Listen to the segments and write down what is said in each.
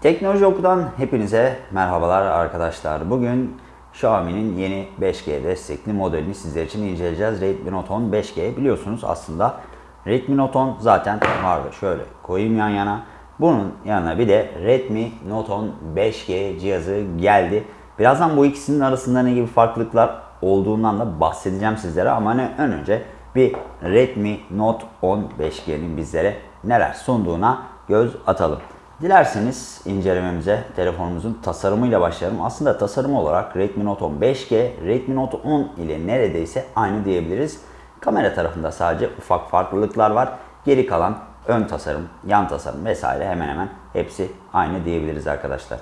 Teknoloji Oku'dan hepinize merhabalar arkadaşlar. Bugün Xiaomi'nin yeni 5G destekli modelini sizler için inceleyeceğiz. Redmi Note 10 5G biliyorsunuz aslında Redmi Note 10 zaten vardı. Şöyle koyayım yan yana. Bunun yanına bir de Redmi Note 10 5G cihazı geldi. Birazdan bu ikisinin arasında ne gibi farklılıklar olduğundan da bahsedeceğim sizlere ama ne ön önce bir Redmi Note 10 5G'nin bizlere neler sunduğuna göz atalım. Dilerseniz incelememize telefonumuzun tasarımıyla başlayalım. Aslında tasarım olarak Redmi Note 10 5G, Redmi Note 10 ile neredeyse aynı diyebiliriz. Kamera tarafında sadece ufak farklılıklar var. Geri kalan ön tasarım, yan tasarım vesaire hemen hemen hepsi aynı diyebiliriz arkadaşlar.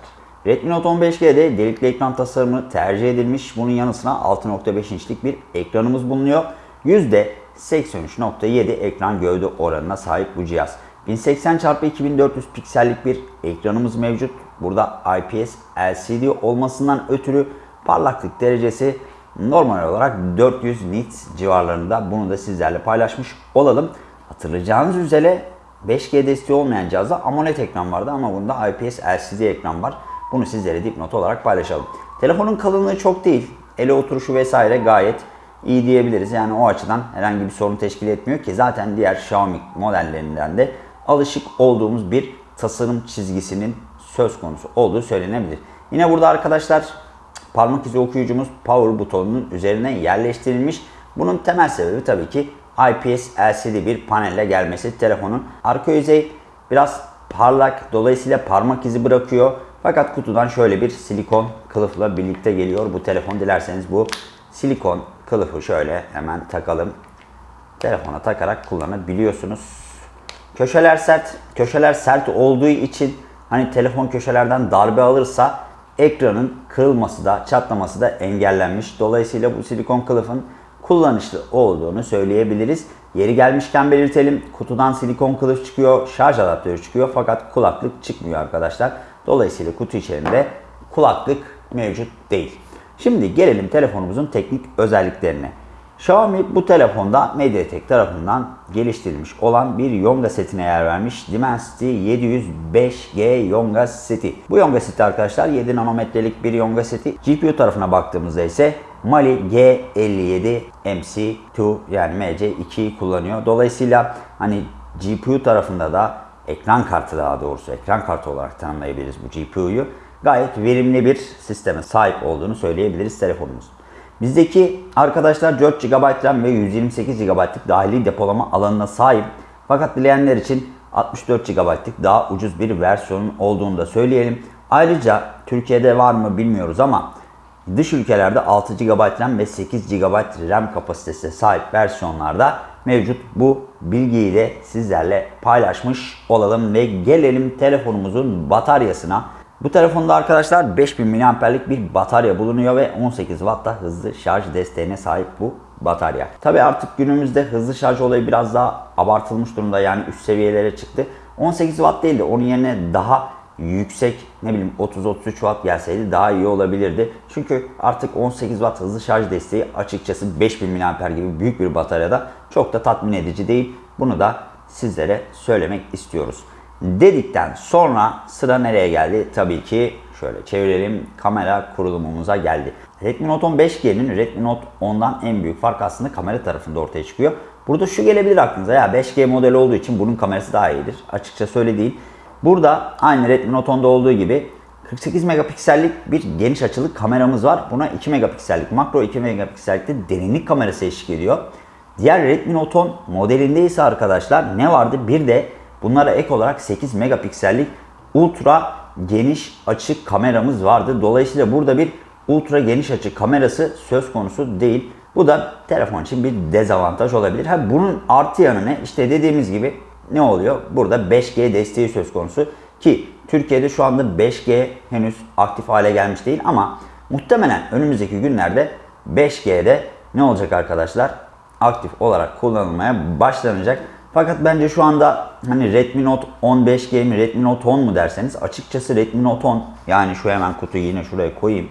Redmi Note 10 5G'de delikli ekran tasarımı tercih edilmiş. Bunun yanı sıra 6.5 inçlik bir ekranımız bulunuyor. %83.7 ekran gövde oranına sahip bu cihaz. 1080 x 2400 piksellik bir ekranımız mevcut. Burada IPS LCD olmasından ötürü parlaklık derecesi normal olarak 400 nits civarlarında. Bunu da sizlerle paylaşmış olalım. Hatırlayacağınız üzere 5G desteği olmayan cihazda AMOLED ekran vardı ama bunda IPS LCD ekran var. Bunu sizlere dipnot olarak paylaşalım. Telefonun kalınlığı çok değil. Ele oturuşu vesaire gayet iyi diyebiliriz. Yani o açıdan herhangi bir sorun teşkil etmiyor ki zaten diğer Xiaomi modellerinden de alışık olduğumuz bir tasarım çizgisinin söz konusu olduğu söylenebilir. Yine burada arkadaşlar parmak izi okuyucumuz power butonunun üzerine yerleştirilmiş. Bunun temel sebebi tabii ki IPS LCD bir panelle gelmesi. Telefonun arka yüzey biraz parlak dolayısıyla parmak izi bırakıyor. Fakat kutudan şöyle bir silikon kılıfla birlikte geliyor bu telefon. Dilerseniz bu silikon kılıfı şöyle hemen takalım. Telefona takarak kullanabiliyorsunuz. Köşeler sert. Köşeler sert olduğu için hani telefon köşelerden darbe alırsa ekranın kırılması da çatlaması da engellenmiş. Dolayısıyla bu silikon kılıfın kullanışlı olduğunu söyleyebiliriz. Yeri gelmişken belirtelim. Kutudan silikon kılıf çıkıyor, şarj adaptörü çıkıyor fakat kulaklık çıkmıyor arkadaşlar. Dolayısıyla kutu içerisinde kulaklık mevcut değil. Şimdi gelelim telefonumuzun teknik özelliklerine. Xiaomi bu telefonda MediaTek tarafından geliştirilmiş olan bir Yonga setine yer vermiş. Dimensity 705G Yonga seti. Bu Yonga seti arkadaşlar 7 nanometrelik bir Yonga seti. GPU tarafına baktığımızda ise Mali G57 MC2 yani MC2'yi kullanıyor. Dolayısıyla hani GPU tarafında da ekran kartı daha doğrusu ekran kartı olarak tanımlayabiliriz bu GPU'yu. Gayet verimli bir sisteme sahip olduğunu söyleyebiliriz telefonumuz. Bizdeki arkadaşlar 4 GB RAM ve 128 GB'lık dahili depolama alanına sahip. Fakat dileyenler için 64 GB'lık daha ucuz bir versiyonun olduğunu da söyleyelim. Ayrıca Türkiye'de var mı bilmiyoruz ama dış ülkelerde 6 GB RAM ve 8 GB RAM kapasitesine sahip versiyonlarda mevcut. Bu bilgiyi de sizlerle paylaşmış olalım ve gelelim telefonumuzun bataryasına. Bu telefonda arkadaşlar 5000 mAh'lik bir batarya bulunuyor ve 18 Watt'ta hızlı şarj desteğine sahip bu batarya. Tabi artık günümüzde hızlı şarj olayı biraz daha abartılmış durumda yani üst seviyelere çıktı. 18 Watt değil de onun yerine daha yüksek ne bileyim 30-33 Watt gelseydi daha iyi olabilirdi. Çünkü artık 18 Watt hızlı şarj desteği açıkçası 5000 mAh gibi büyük bir bataryada çok da tatmin edici değil. Bunu da sizlere söylemek istiyoruz dedikten sonra sıra nereye geldi? Tabii ki şöyle çevirelim kamera kurulumumuza geldi. Redmi Note 10 5G'nin Redmi Note 10'dan en büyük fark aslında kamera tarafında ortaya çıkıyor. Burada şu gelebilir aklınıza ya 5G modeli olduğu için bunun kamerası daha iyidir. Açıkça söyle değil. Burada aynı Redmi Note 10'da olduğu gibi 48 megapiksellik bir geniş açılı kameramız var. Buna 2 megapiksellik makro 2 megapiksellik de derinlik kamerası eşlik ediyor. Diğer Redmi Note 10 modelinde ise arkadaşlar ne vardı? Bir de Bunlara ek olarak 8 megapiksellik ultra geniş açı kameramız vardı. Dolayısıyla burada bir ultra geniş açı kamerası söz konusu değil. Bu da telefon için bir dezavantaj olabilir. Ha, bunun artı yanı ne? İşte dediğimiz gibi ne oluyor? Burada 5G desteği söz konusu ki Türkiye'de şu anda 5G henüz aktif hale gelmiş değil ama muhtemelen önümüzdeki günlerde 5G'de ne olacak arkadaşlar? Aktif olarak kullanılmaya başlanacak. Fakat bence şu anda hani Redmi Note 15G mi Redmi Note 10 mu derseniz açıkçası Redmi Note 10 yani şu hemen kutuyu yine şuraya koyayım.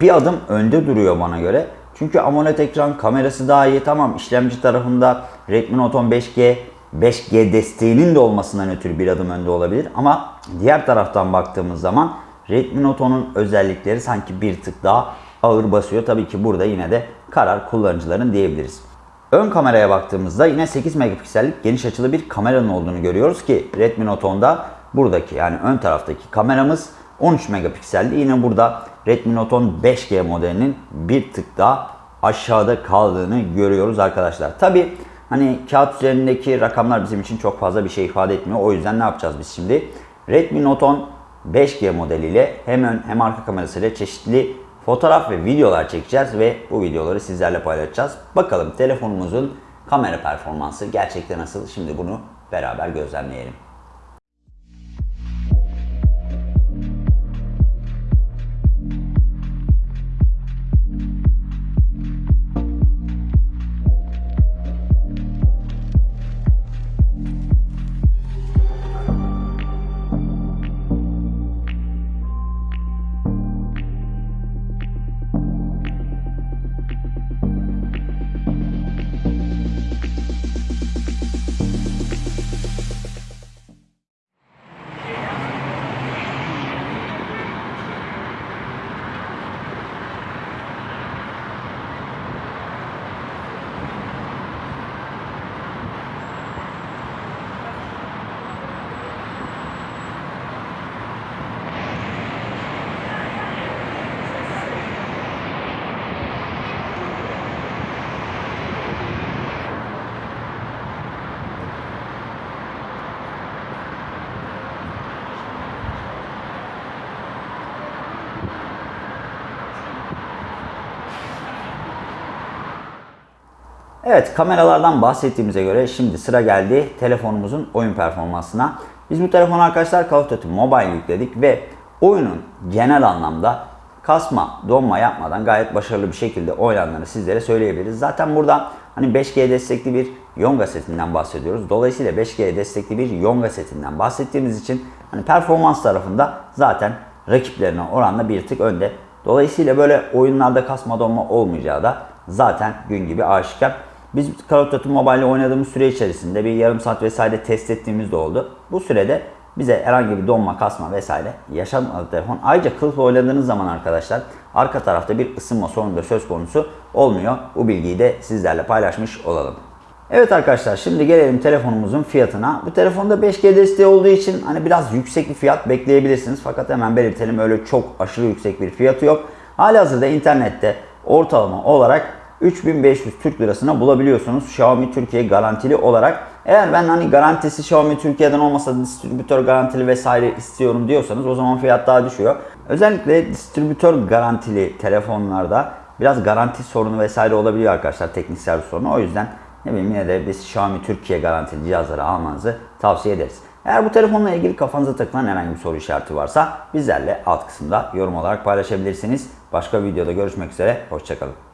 Bir adım önde duruyor bana göre. Çünkü AMOLED ekran kamerası daha iyi. Tamam işlemci tarafında Redmi Note 15G 5G desteğinin de olmasından ötürü bir adım önde olabilir. Ama diğer taraftan baktığımız zaman Redmi Note 10'un özellikleri sanki bir tık daha ağır basıyor. Tabii ki burada yine de karar kullanıcıların diyebiliriz. Ön kameraya baktığımızda yine 8 megapiksellik geniş açılı bir kameranın olduğunu görüyoruz ki Redmi Note 10'da buradaki yani ön taraftaki kameramız 13 megapikseldi. Yine burada Redmi Note 10 5G modelinin bir tık daha aşağıda kaldığını görüyoruz arkadaşlar. Tabi hani kağıt üzerindeki rakamlar bizim için çok fazla bir şey ifade etmiyor. O yüzden ne yapacağız biz şimdi? Redmi Note 10 5G modeliyle hem ön hem arka kamerasıyla çeşitli fotoğraf ve videolar çekeceğiz ve bu videoları sizlerle paylaşacağız. Bakalım telefonumuzun kamera performansı gerçekten nasıl? Şimdi bunu beraber gözlemleyelim. Evet kameralardan bahsettiğimize göre şimdi sıra geldi telefonumuzun oyun performansına. Biz bu telefonu arkadaşlar Call of Duty Mobile yükledik ve oyunun genel anlamda kasma, donma yapmadan gayet başarılı bir şekilde oynandığını sizlere söyleyebiliriz. Zaten burada hani 5G destekli bir Yonga setinden bahsediyoruz. Dolayısıyla 5G destekli bir Yonga setinden bahsettiğimiz için hani performans tarafında zaten rakiplerine oranla bir tık önde. Dolayısıyla böyle oyunlarda kasma donma olmayacağı da zaten gün gibi aşikar. Biz Call of Mobile oynadığımız süre içerisinde bir yarım saat vesaire test ettiğimiz de oldu. Bu sürede bize herhangi bir donma, kasma vesaire yaşamadı telefon. Ayrıca kılıfla oynadığınız zaman arkadaşlar arka tarafta bir ısınma sorunu da söz konusu olmuyor. Bu bilgiyi de sizlerle paylaşmış olalım. Evet arkadaşlar şimdi gelelim telefonumuzun fiyatına. Bu telefonda 5G desteği olduğu için hani biraz yüksek bir fiyat bekleyebilirsiniz. Fakat hemen belirtelim öyle çok aşırı yüksek bir fiyatı yok. Halihazırda internette ortalama olarak 3500 Türk lirasına bulabiliyorsunuz Xiaomi Türkiye garantili olarak. Eğer ben hani garantisi Xiaomi Türkiye'den olmasa distribütör garantili vesaire istiyorum diyorsanız o zaman fiyat daha düşüyor. Özellikle distribütör garantili telefonlarda biraz garanti sorunu vesaire olabiliyor arkadaşlar teknik servis sorunu. O yüzden ne bileyim yine de biz Xiaomi Türkiye garantili cihazları almanızı tavsiye ederiz. Eğer bu telefonla ilgili kafanıza takılan herhangi bir soru işareti varsa bizlerle alt kısımda yorum olarak paylaşabilirsiniz. Başka videoda görüşmek üzere, hoşçakalın.